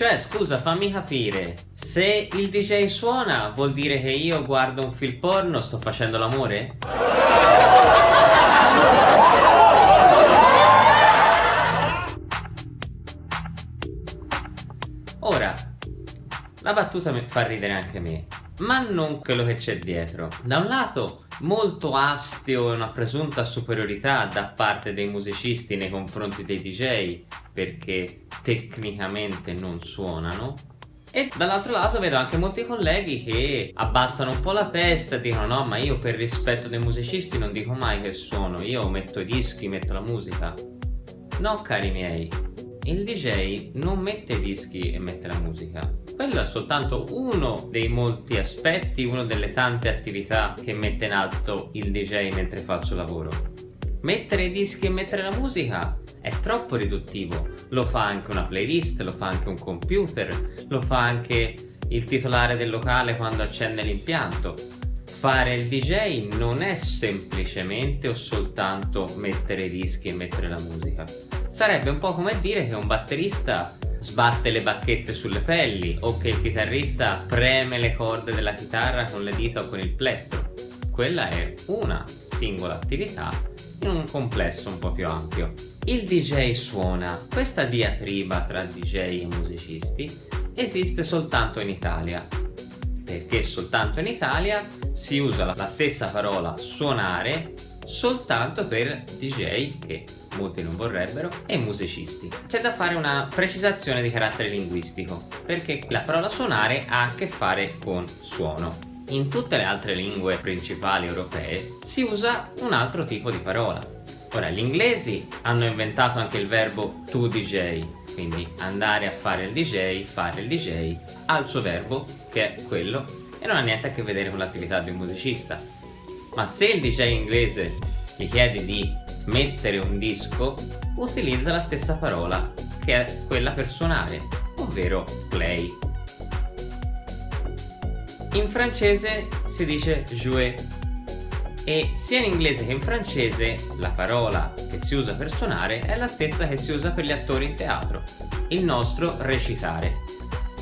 Cioè, scusa, fammi capire, se il DJ suona vuol dire che io guardo un film porno, sto facendo l'amore? Ora, la battuta fa ridere anche me, ma non quello che c'è dietro. Da un lato, molto astio e una presunta superiorità da parte dei musicisti nei confronti dei DJ, perché tecnicamente non suonano, e dall'altro lato vedo anche molti colleghi che abbassano un po' la testa e dicono no ma io per rispetto dei musicisti non dico mai che suono, io metto i dischi, metto la musica. No cari miei, il DJ non mette i dischi e mette la musica. Quello è soltanto uno dei molti aspetti, una delle tante attività che mette in alto il DJ mentre fa il suo lavoro. Mettere i dischi e mettere la musica è troppo riduttivo. Lo fa anche una playlist, lo fa anche un computer, lo fa anche il titolare del locale quando accende l'impianto. Fare il DJ non è semplicemente o soltanto mettere i dischi e mettere la musica Sarebbe un po' come dire che un batterista sbatte le bacchette sulle pelli o che il chitarrista preme le corde della chitarra con le dita o con il plettro. Quella è una singola attività in un complesso un po' più ampio. Il DJ suona, questa diatriba tra DJ e musicisti esiste soltanto in Italia perché soltanto in Italia si usa la stessa parola suonare soltanto per DJ che molti non vorrebbero, e musicisti. C'è da fare una precisazione di carattere linguistico, perché la parola suonare ha a che fare con suono. In tutte le altre lingue principali europee si usa un altro tipo di parola. Ora, gli inglesi hanno inventato anche il verbo to DJ, quindi andare a fare il DJ, fare il DJ, ha il suo verbo, che è quello, e non ha niente a che vedere con l'attività di un musicista. Ma se il DJ inglese gli chiede di mettere un disco utilizza la stessa parola che è quella per suonare, ovvero play. In francese si dice jouer e sia in inglese che in francese la parola che si usa per suonare è la stessa che si usa per gli attori in teatro, il nostro recitare.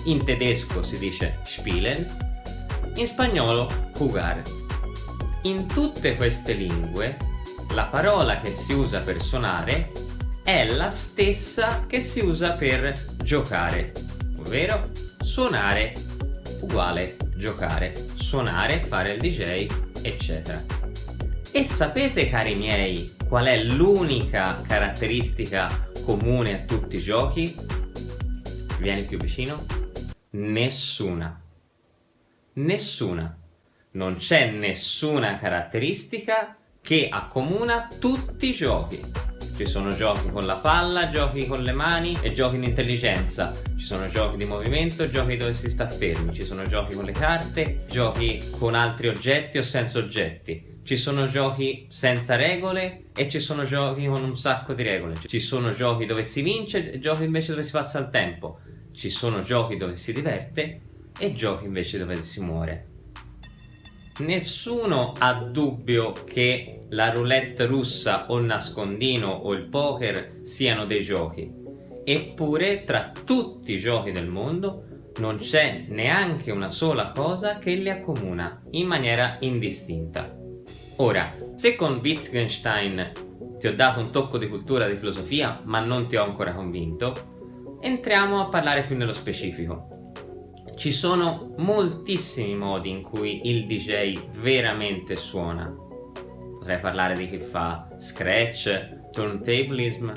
In tedesco si dice spielen, in spagnolo jugar. In tutte queste lingue la parola che si usa per suonare è la stessa che si usa per giocare, ovvero suonare uguale giocare, suonare, fare il DJ, eccetera. E sapete cari miei qual è l'unica caratteristica comune a tutti i giochi? Vieni più vicino? Nessuna. Nessuna. Non c'è nessuna caratteristica che accomuna tutti i giochi. Ci sono giochi con la palla, giochi con le mani e giochi di intelligenza. Ci sono giochi di movimento, giochi dove si sta fermi. Ci sono giochi con le carte, giochi con altri oggetti o senza oggetti. Ci sono giochi senza regole e ci sono giochi con un sacco di regole. Ci sono giochi dove si vince e giochi invece dove si passa il tempo. Ci sono giochi dove si diverte e giochi invece dove si muore. Nessuno ha dubbio che la roulette russa o il nascondino o il poker siano dei giochi. Eppure tra tutti i giochi del mondo non c'è neanche una sola cosa che li accomuna in maniera indistinta. Ora, se con Wittgenstein ti ho dato un tocco di cultura e di filosofia ma non ti ho ancora convinto, entriamo a parlare più nello specifico. Ci sono moltissimi modi in cui il DJ veramente suona. Potrei parlare di chi fa scratch, turntablism,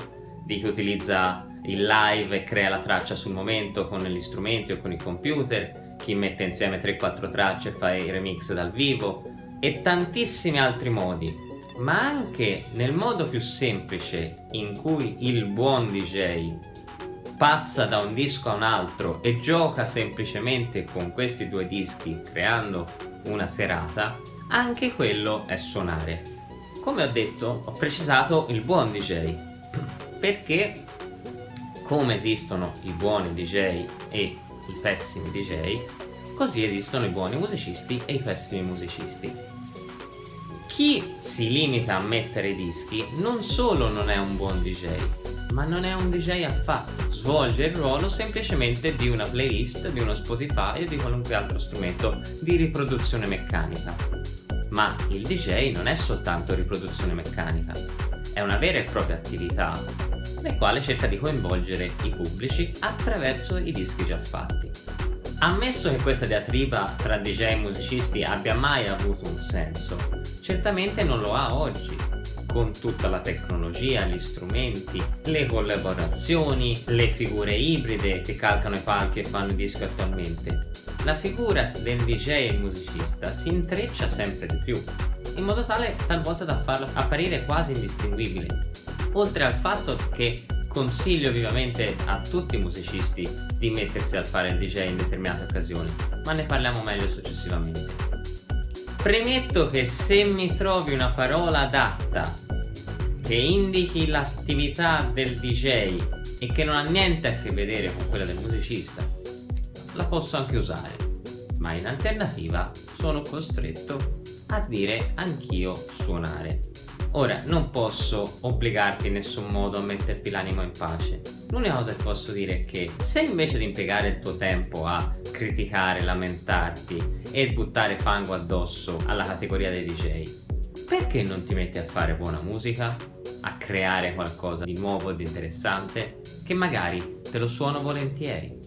di chi utilizza il live e crea la traccia sul momento con gli strumenti o con il computer, chi mette insieme 3-4 tracce e fa i remix dal vivo e tantissimi altri modi ma anche nel modo più semplice in cui il buon DJ passa da un disco a un altro e gioca semplicemente con questi due dischi creando una serata, anche quello è suonare. Come ho detto, ho precisato il buon DJ, perché come esistono i buoni DJ e i pessimi DJ, così esistono i buoni musicisti e i pessimi musicisti. Chi si limita a mettere dischi non solo non è un buon DJ, ma non è un DJ affatto, svolge il ruolo semplicemente di una playlist, di uno Spotify o di qualunque altro strumento di riproduzione meccanica. Ma il DJ non è soltanto riproduzione meccanica, è una vera e propria attività nel quale cerca di coinvolgere i pubblici attraverso i dischi già fatti. Ammesso che questa diatriba tra DJ e musicisti abbia mai avuto un senso, certamente non lo ha oggi, con tutta la tecnologia, gli strumenti, le collaborazioni, le figure ibride che calcano i palchi e fanno i dischi attualmente. La figura del DJ e il musicista si intreccia sempre di più, in modo tale talvolta da farlo apparire quasi indistinguibile. Oltre al fatto che consiglio vivamente a tutti i musicisti di mettersi a fare il DJ in determinate occasioni, ma ne parliamo meglio successivamente. Premetto che se mi trovi una parola adatta che indichi l'attività del DJ e che non ha niente a che vedere con quella del musicista, la posso anche usare, ma in alternativa sono costretto a dire anch'io suonare. Ora, non posso obbligarti in nessun modo a metterti l'animo in pace. L'unica cosa che posso dire è che se invece di impiegare il tuo tempo a criticare, lamentarti e buttare fango addosso alla categoria dei DJ, perché non ti metti a fare buona musica? A creare qualcosa di nuovo e di interessante? Che magari te lo suono volentieri.